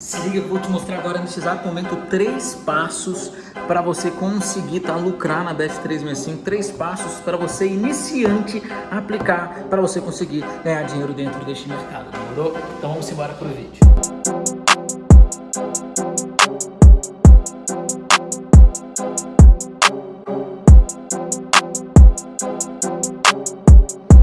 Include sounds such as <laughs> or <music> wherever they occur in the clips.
Se liga, eu vou te mostrar agora nesse exato momento três passos para você conseguir tá, lucrar na Bet365. Três passos para você, iniciante, aplicar para você conseguir ganhar dinheiro dentro deste mercado. Demorou? Então vamos embora para o vídeo.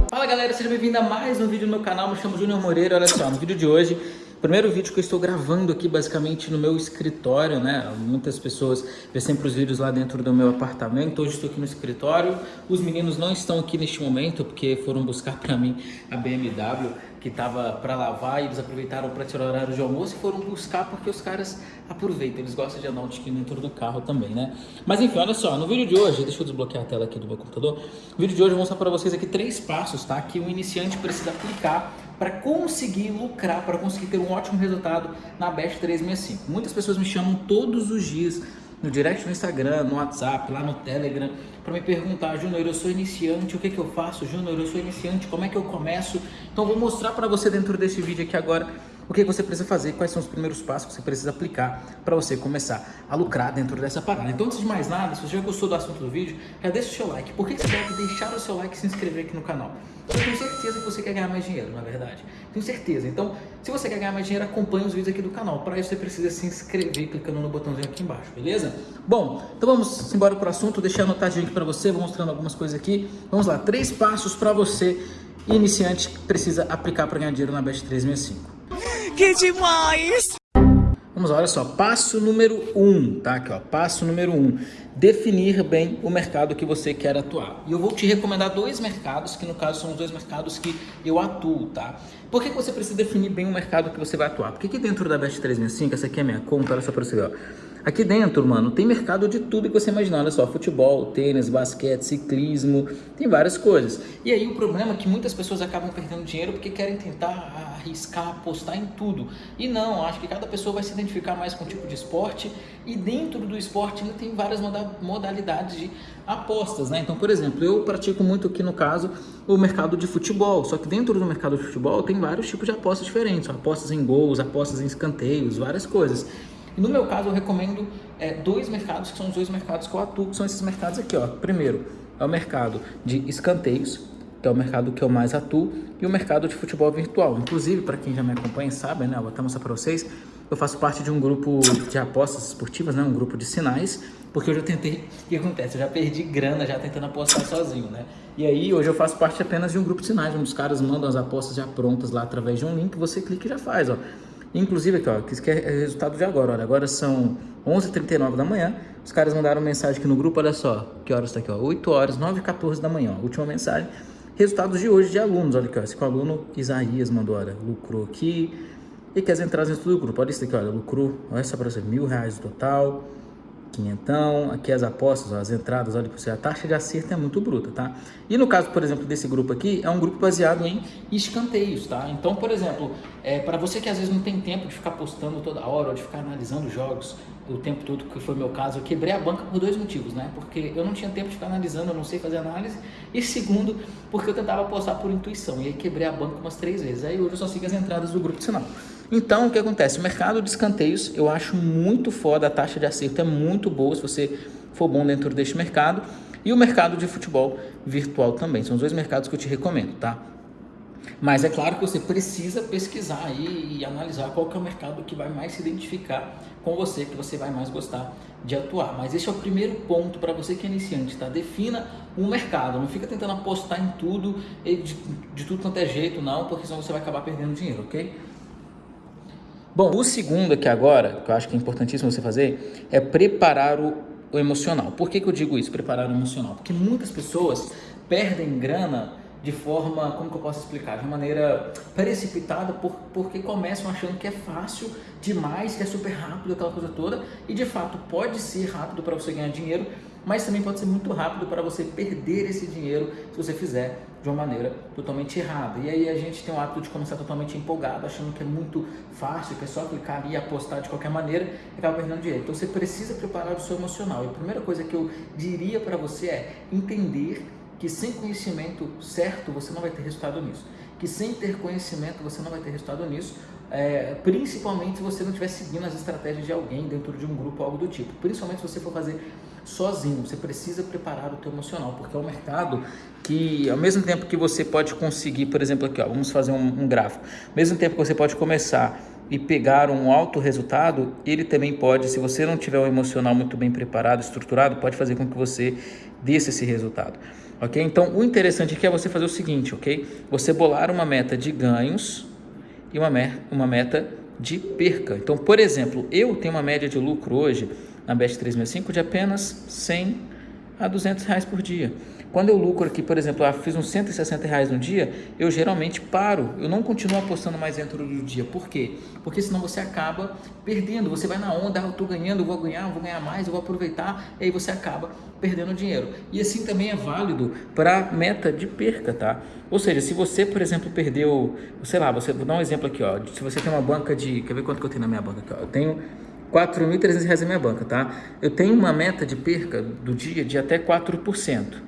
Fala galera, seja bem-vindo a mais um vídeo no canal. Me chamo Júnior Moreira. Olha só, no vídeo de hoje Primeiro vídeo que eu estou gravando aqui basicamente no meu escritório, né? Muitas pessoas vê sempre os vídeos lá dentro do meu apartamento. Hoje estou aqui no escritório. Os meninos não estão aqui neste momento porque foram buscar para mim a BMW que estava para lavar e eles aproveitaram para tirar o horário de almoço e foram buscar porque os caras aproveitam, eles gostam de andar um tiquinho dentro do carro também, né? Mas enfim, olha só, no vídeo de hoje, deixa eu desbloquear a tela aqui do meu computador. No vídeo de hoje eu vou mostrar para vocês aqui três passos, tá? Que o iniciante precisa aplicar para conseguir lucrar, para conseguir ter um ótimo resultado na Best 365. Muitas pessoas me chamam todos os dias no direct no Instagram, no WhatsApp, lá no Telegram, para me perguntar, Júnior, eu sou iniciante, o que, que eu faço? Júnior, eu sou iniciante, como é que eu começo? Então vou mostrar para você dentro desse vídeo aqui agora o que você precisa fazer, quais são os primeiros passos que você precisa aplicar para você começar a lucrar dentro dessa parada. Então, antes de mais nada, se você já gostou do assunto do vídeo, já deixa o seu like. Por que você deve deixar o seu like e se inscrever aqui no canal? Eu tenho certeza que você quer ganhar mais dinheiro, na verdade. Tenho certeza. Então, se você quer ganhar mais dinheiro, acompanhe os vídeos aqui do canal. Para isso, você precisa se inscrever clicando no botãozinho aqui embaixo, beleza? Bom, então vamos embora para o assunto. Deixei anotadinho aqui para você, vou mostrando algumas coisas aqui. Vamos lá, três passos para você, iniciante, precisa aplicar para ganhar dinheiro na Best 365. Que demais! Vamos lá, olha só, passo número um, tá? Aqui, ó, passo número um, definir bem o mercado que você quer atuar. E eu vou te recomendar dois mercados, que no caso são os dois mercados que eu atuo, tá? Por que você precisa definir bem o mercado que você vai atuar? Porque aqui dentro da Best 365, essa aqui é a minha conta, olha só pra você ver, ó. Aqui dentro, mano, tem mercado de tudo que você imaginar, olha só, futebol, tênis, basquete, ciclismo, tem várias coisas. E aí o problema é que muitas pessoas acabam perdendo dinheiro porque querem tentar arriscar, apostar em tudo. E não, acho que cada pessoa vai se identificar mais com um tipo de esporte e dentro do esporte ainda tem várias modalidades de apostas, né? Então, por exemplo, eu pratico muito aqui no caso o mercado de futebol, só que dentro do mercado de futebol tem vários tipos de apostas diferentes, apostas em gols, apostas em escanteios, várias coisas. E no meu caso, eu recomendo é, dois mercados, que são os dois mercados que eu atuo, que são esses mercados aqui. Ó. Primeiro, é o mercado de escanteios, que é o mercado que eu mais atuo, e o mercado de futebol virtual. Inclusive, para quem já me acompanha sabe, né, eu vou até mostrar para vocês, eu faço parte de um grupo de apostas esportivas, né, um grupo de sinais, porque eu já tentei, <laughs> o que acontece? Eu já perdi grana já tentando apostar sozinho, né? E aí, hoje eu faço parte apenas de um grupo de sinais, onde os caras mandam as apostas já prontas lá através de um link, você clica e já faz, ó. Inclusive aqui, ó, que é resultado de agora, olha, agora são 11h39 da manhã, os caras mandaram mensagem aqui no grupo, olha só, que horas está aqui, ó, 8 horas, 9h14 da manhã, ó, última mensagem, resultados de hoje de alunos, olha aqui, ó, esse aluno Isaías mandou, olha, lucrou aqui, e quer as entradas dentro do grupo, olha isso aqui, olha, lucrou, olha só para você, mil reais total, quinhentão, aqui as apostas, ó, as entradas, olha para você, a taxa de acerto é muito bruta, tá? E no caso, por exemplo, desse grupo aqui, é um grupo baseado em escanteios, tá? Então, por exemplo, é, para você que às vezes não tem tempo de ficar postando toda hora, ou de ficar analisando jogos o tempo todo, que foi meu caso, eu quebrei a banca por dois motivos, né? Porque eu não tinha tempo de ficar analisando, eu não sei fazer análise, e segundo, porque eu tentava postar por intuição, e aí quebrei a banca umas três vezes, aí hoje eu só sigo as entradas do grupo de sinal. Então, o que acontece? O mercado de escanteios eu acho muito foda, a taxa de acerto é muito boa se você for bom dentro deste mercado. E o mercado de futebol virtual também. São os dois mercados que eu te recomendo, tá? Mas é claro que você precisa pesquisar e analisar qual que é o mercado que vai mais se identificar com você, que você vai mais gostar de atuar. Mas esse é o primeiro ponto para você que é iniciante, tá? Defina um mercado, não fica tentando apostar em tudo, de, de tudo quanto é jeito, não, porque senão você vai acabar perdendo dinheiro, ok? Bom, o segundo aqui agora, que eu acho que é importantíssimo você fazer, é preparar o, o emocional. Por que, que eu digo isso, preparar o emocional? Porque muitas pessoas perdem grana de forma, como que eu posso explicar? De maneira precipitada, por, porque começam achando que é fácil demais, que é super rápido, aquela coisa toda, e de fato pode ser rápido para você ganhar dinheiro, mas também pode ser muito rápido para você perder esse dinheiro se você fizer de uma maneira totalmente errada. E aí a gente tem o hábito de começar totalmente empolgado, achando que é muito fácil, que é só clicar ali e apostar de qualquer maneira e acaba perdendo dinheiro. Então você precisa preparar o seu emocional. E a primeira coisa que eu diria para você é entender que sem conhecimento certo você não vai ter resultado nisso. Que sem ter conhecimento você não vai ter resultado nisso. é, principalmente se você não estiver seguindo as estratégias de alguém dentro de um grupo, algo do tipo. Principalmente se você for fazer sozinho, você precisa preparar o teu emocional, porque é um mercado que ao mesmo tempo que você pode conseguir, por exemplo, aqui, ó, vamos fazer um, um gráfico, ao mesmo tempo que você pode começar e pegar um alto resultado, ele também pode, se você não tiver um emocional muito bem preparado, estruturado, pode fazer com que você desça esse resultado. Ok? Então, o interessante aqui é você fazer o seguinte, ok? Você bolar uma meta de ganhos e uma, uma meta de perca. Então, por exemplo, eu tenho uma média de lucro hoje na Best 365 de apenas 100 a 200 reais por dia. Quando eu lucro aqui, por exemplo, ah, fiz uns 160 reais no dia, eu geralmente paro, eu não continuo apostando mais dentro do dia. Por quê? Porque senão você acaba perdendo, você vai na onda, ah, eu estou ganhando, eu vou ganhar, eu vou ganhar mais, eu vou aproveitar, e aí você acaba perdendo dinheiro. E assim também é válido para meta de perca, tá? Ou seja, se você, por exemplo, perdeu, sei lá, você, vou dar um exemplo aqui, ó, se você tem uma banca de, quer ver quanto que eu tenho na minha banca aqui, ó, eu tenho 4.300 reais na minha banca, tá? Eu tenho uma meta de perca do dia de até 4%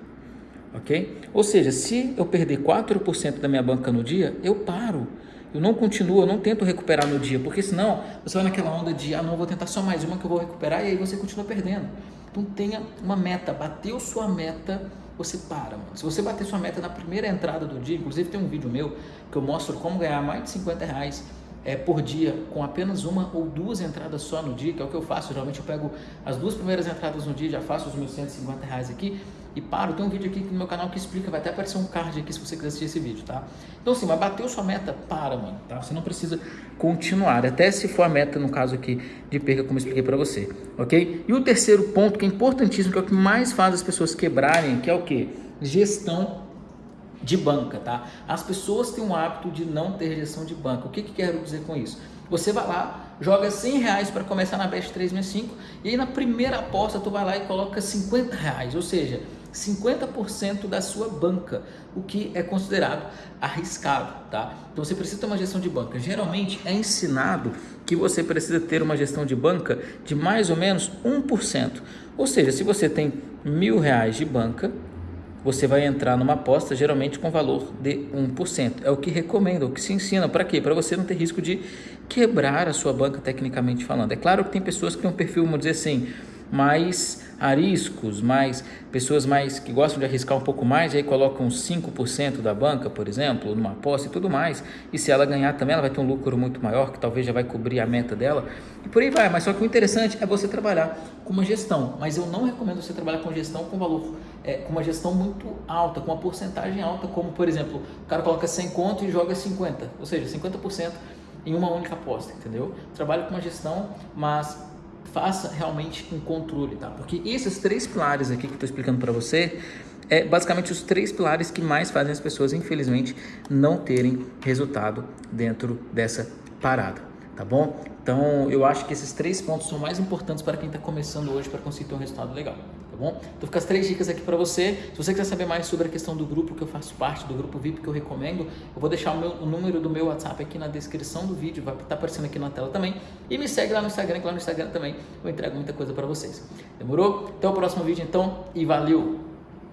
ok? Ou seja, se eu perder 4% da minha banca no dia, eu paro. Eu não continuo, eu não tento recuperar no dia, porque senão você vai naquela onda de, ah, não, vou tentar só mais uma que eu vou recuperar e aí você continua perdendo. Então tenha uma meta, bateu sua meta, você para, mano. Se você bater sua meta na primeira entrada do dia, inclusive tem um vídeo meu que eu mostro como ganhar mais de 50 reais é, por dia com apenas uma ou duas entradas só no dia, que é o que eu faço. Geralmente eu pego as duas primeiras entradas no dia, já faço os meus 150 reais aqui e paro. Tem um vídeo aqui no meu canal que explica, vai até aparecer um card aqui se você quiser assistir esse vídeo, tá? Então assim, mas bateu sua meta, para, mano, tá? Você não precisa continuar, até se for a meta, no caso aqui, de perca, como eu expliquei para você, ok? E o terceiro ponto, que é importantíssimo, que é o que mais faz as pessoas quebrarem, que é o que? Gestão de banca, tá? As pessoas têm um hábito de não ter gestão de banca. O que, que quero dizer com isso? Você vai lá, joga 100 reais para começar na Best 365 e aí na primeira aposta tu vai lá e coloca 50 reais, ou seja, 50% da sua banca, o que é considerado arriscado, tá? Então você precisa ter uma gestão de banca. Geralmente é ensinado que você precisa ter uma gestão de banca de mais ou menos 1%. Ou seja, se você tem mil reais de banca, você vai entrar numa aposta geralmente com valor de 1%. É o que recomenda, o que se ensina. Para quê? Para você não ter risco de quebrar a sua banca tecnicamente falando. É claro que tem pessoas que têm um perfil, vamos dizer assim, mais ariscos, mais pessoas mais que gostam de arriscar um pouco mais, aí colocam 5% da banca, por exemplo, numa aposta e tudo mais. E se ela ganhar também, ela vai ter um lucro muito maior, que talvez já vai cobrir a meta dela. E por aí vai. Mas só que o interessante é você trabalhar com uma gestão. Mas eu não recomendo você trabalhar com gestão com valor, é, com uma gestão muito alta, com uma porcentagem alta, como por exemplo, o cara coloca 100 conto e joga 50, ou seja, 50% em uma única aposta, entendeu? Trabalhe com uma gestão, mas faça realmente um controle, tá? Porque esses três pilares aqui que eu estou explicando para você é basicamente os três pilares que mais fazem as pessoas, infelizmente, não terem resultado dentro dessa parada, tá bom? Então, eu acho que esses três pontos são mais importantes para quem está começando hoje para conseguir ter um resultado legal tá bom? Então fica as três dicas aqui para você. Se você quiser saber mais sobre a questão do grupo que eu faço parte, do grupo VIP que eu recomendo, eu vou deixar o, meu, o número do meu WhatsApp aqui na descrição do vídeo, vai estar tá aparecendo aqui na tela também. E me segue lá no Instagram, que lá no Instagram também eu entrego muita coisa para vocês. Demorou? Até o próximo vídeo então e valeu!